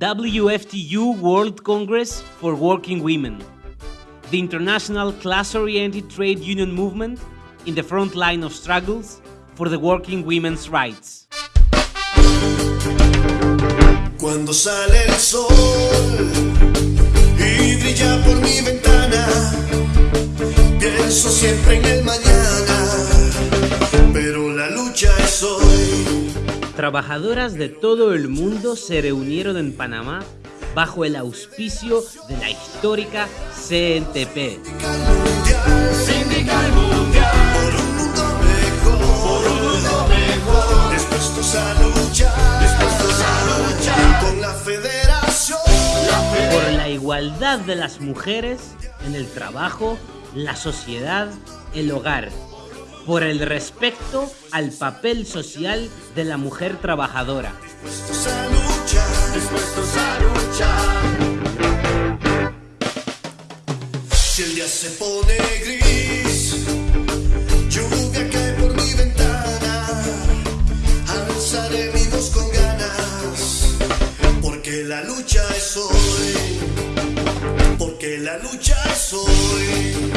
WFTU World Congress for Working Women, the international class-oriented trade union movement in the front line of struggles for the working women's rights. Cuando sale el sol y brilla por mi ventana, pienso siempre en el mañana, Trabajadoras de todo el mundo se reunieron en Panamá bajo el auspicio de la histórica CNTP. Por la igualdad de las mujeres en el trabajo, la sociedad, el hogar. Por el respeto al papel social de la mujer trabajadora. dispuestos a luchar, dispuestos a luchar. Si el día se pone gris, lluvia cae por mi ventana, alzaré mi con ganas, porque la lucha es hoy, porque la lucha es hoy,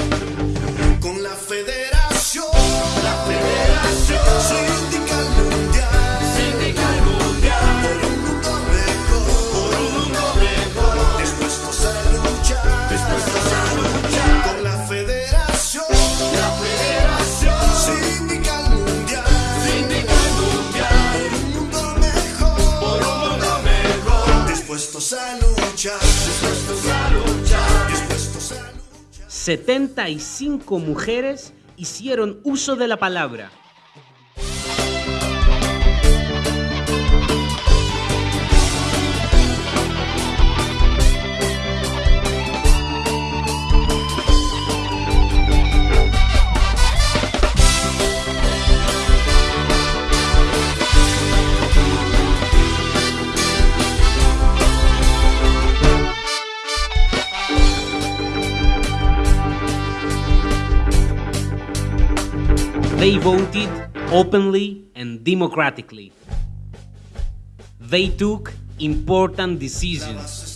con la federación, la federación. Sindical mundial, sindical mundial, por un mundo mejor, por un mundo mejor, dispuestos a luchar, dispuestos a luchar, con la federación, la federación. Sindical mundial, sindical mundial, por un mejor, por dispuestos a luchar, dispuestos a luchar, dispuestos a luchar. 75 mujeres hicieron uso de la palabra. They voted openly and democratically. They took important decisions.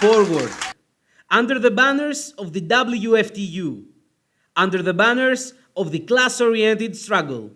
Forward under the banners of the WFTU, under the banners of the class oriented struggle.